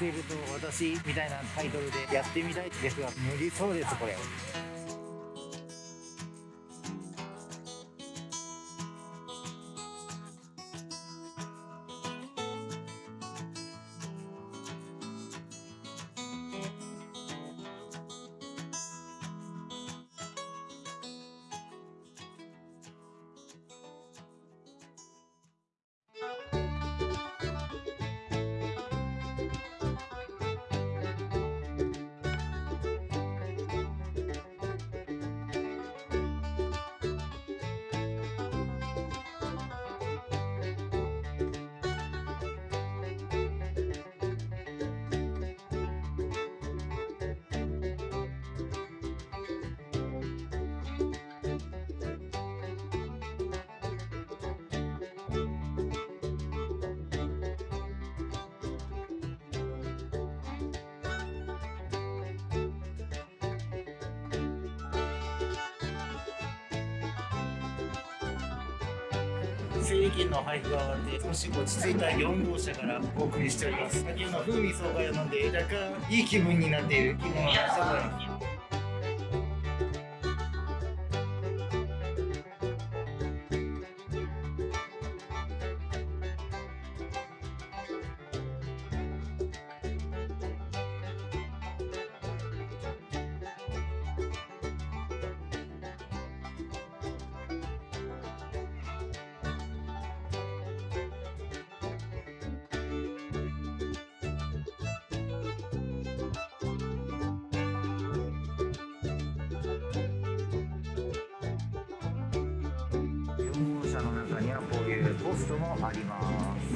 SL と私みたいなタイトルでやってみたいですが無理そうですこれ。整理券の配布が終わって少し落ち着いた4号車からお送りしております。先ほど風味爽快を飲んで若干いい気分になっている気分はそうだよ4号コストもあります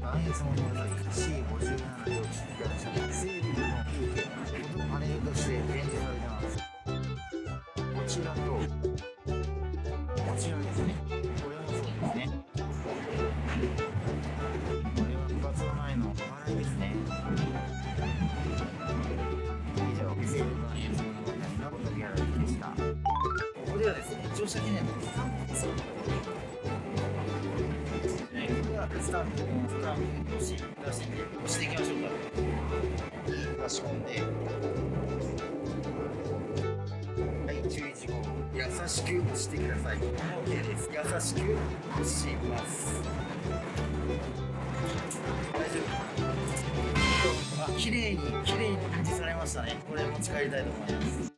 は C57 機のこパネルとして展示されてますこちらとこちらですね。もそうですねこれはの前のですね以上 SL のナポギャラリーでしたここではですね乗車記念の3タンプのスタンプ押し出しで押していきましょうか。差し込んで、はい、注意事項。優しく押してください。OK です。優しく押します。大丈夫。あ、綺麗に綺麗に印字されましたね。これ持ち帰りたいと思います。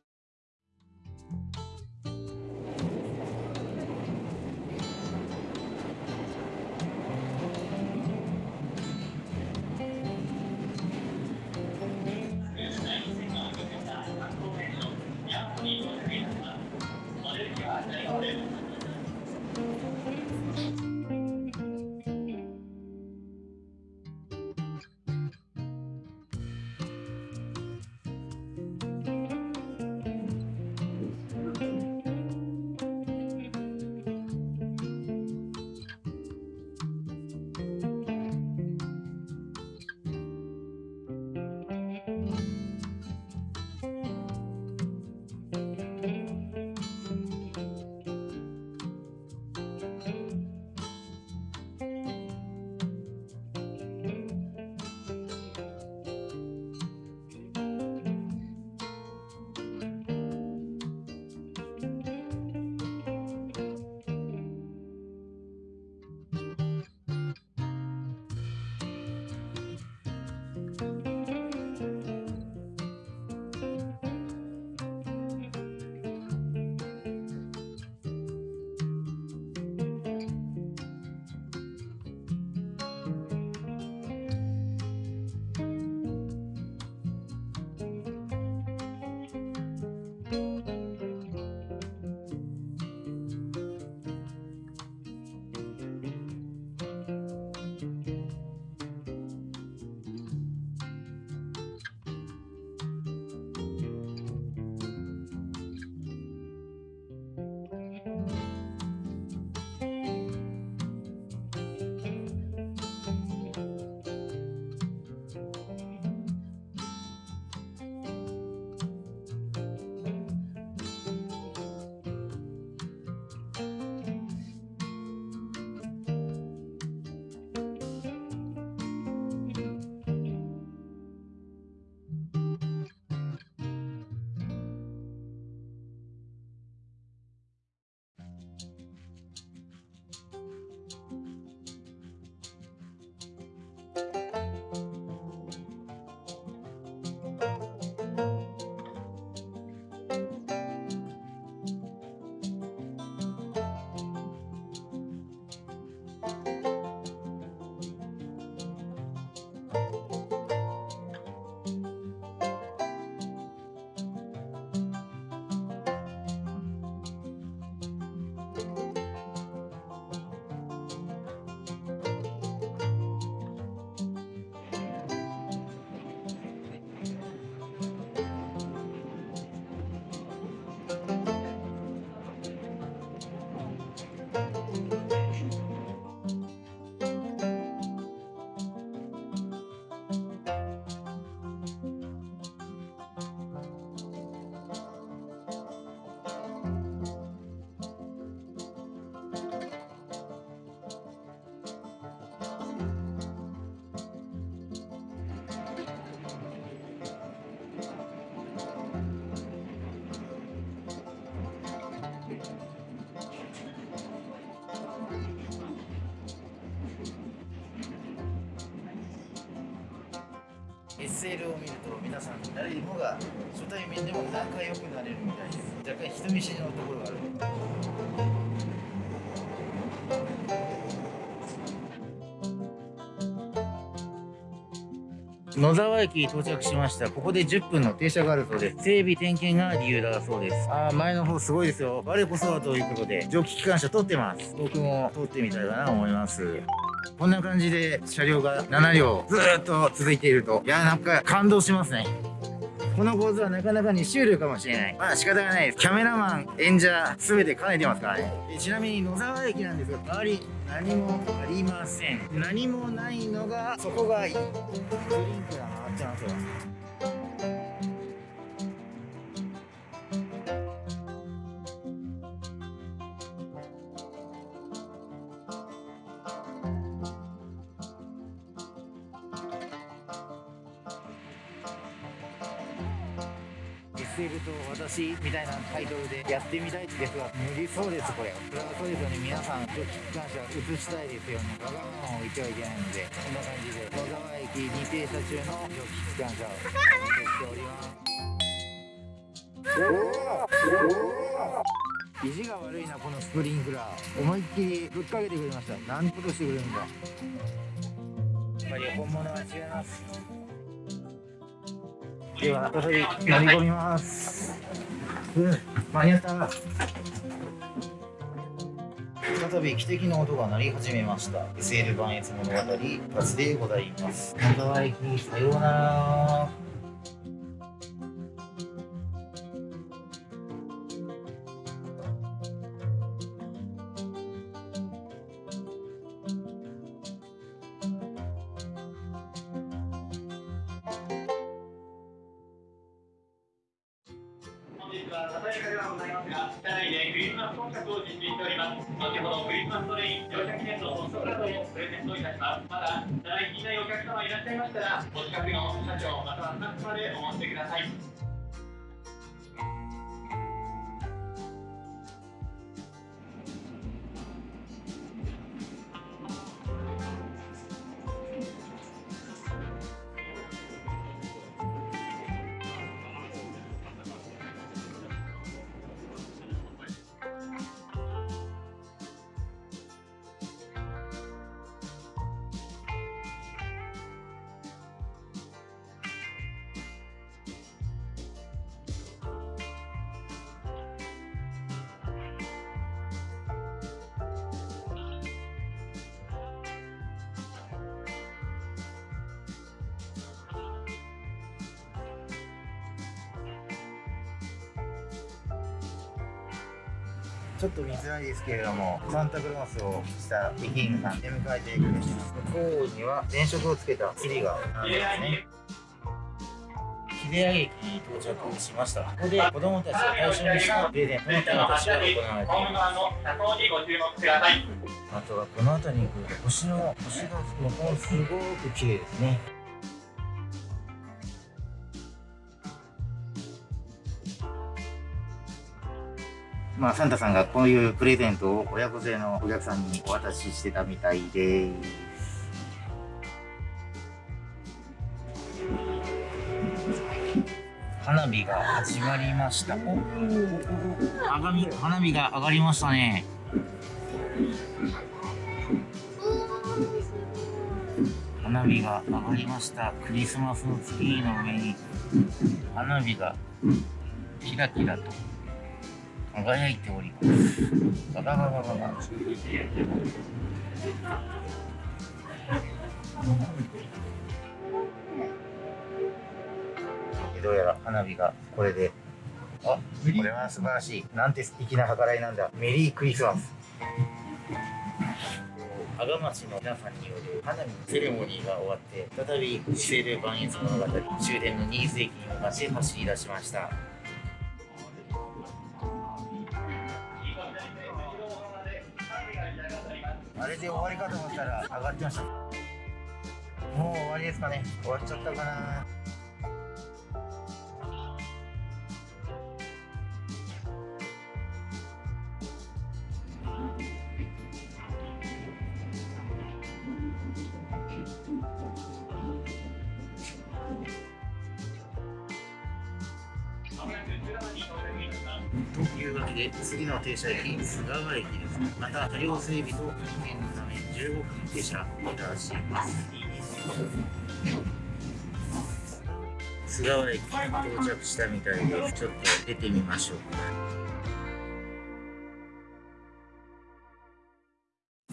SL を見ると皆さん誰もが初対面でも仲良くなれるみたいです若干人見知りのところがある野沢駅に到着しました。ここで10分の停車があるそうです整備点検が理由だそうです。あー前の方すごいですよ。我こそはということで蒸気機関車通ってます。僕も通ってみたいかなと思います。こんな感じで車両が7両ずっと続いているといやなんか感動しますねこの構図はなかなかに終了かもしれない。まあ仕方がないです。キャメラマン、演者、すべて兼ねてますからね。ちなみに野沢駅なんですが、周り何もありません。何もないのが、そこがいい。ドリンクが回ってますよ。SL と私みたいなタイトルでやってみたいですが無理そうですこれ。それはそうですよね。皆さん蒸気機関車映したいですよねわがままを置いてはいけないのでこんな感じで野沢駅に停車中の蒸気機関車を映しております。意地が悪いなこのスプリンクラー。思いっきりぶっかけてくれました。何ことしてくれるんだ。やっぱり本物は違います。では再び乗り込みます。うん間に合った再び汽笛の音が鳴り始めました。SL 磐越物語バスでございます。野沢駅さようなら日はささやかではございますが、車内でクリスマスコンサートを実施しております。後ほどクリスマストレイン乗車記念のソフトカードをプレゼントいたします。まだ、車内気にないお客様いらっしゃいましたら、お近くの社長またはスタッフまでお申し出ください。ちょっと見づらいですけれども、サンタクロースをした駅員さんで迎えてくれてます。向こうには電飾をつけたツリーが並んでますね。秀上駅に到着しました。ここで子供たちを対象にしたプレゼントの手渡しが行われていま側の車窓にご注目ください。す。あとはこの辺りに来ると星の星がもうすごく綺麗ですね。まあ、サンタさんがこういうプレゼントを親子連れのお客さんにお渡ししてたみたいです。花火が始まりました。おお花火花火が上がりましたね。花火が上がりました。クリスマスのツリーの上に花火がキラキラと輝いております。ババババババ。どうやら花火がこれで。あ、これは素晴らしい。なんて素敵な計らいなんだ。メリークリスマス。阿賀町の皆さんによる花火セレモニーが終わって、再び西西万越物語終電の新津駅に向かって走り出しました。あれで終わりかと思ったら上がってました。もう終わりですかね。終わっちゃったかな。というわけで次の停車駅菅川駅です。また車両整備と点検のため15分停車いたします菅川駅到着したみたいでちょっと出てみましょうか。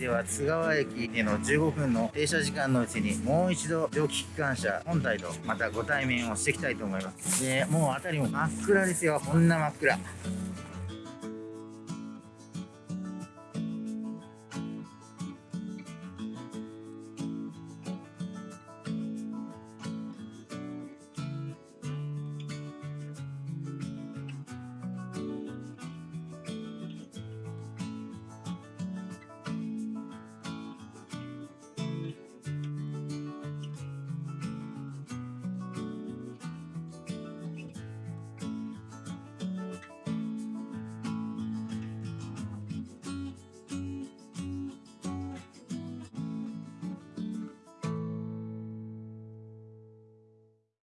では津川駅での15分の停車時間のうちにもう一度蒸気機関車本体とまたご対面をしていきたいと思います。でもう辺りも真っ暗ですよ。こんな真っ暗。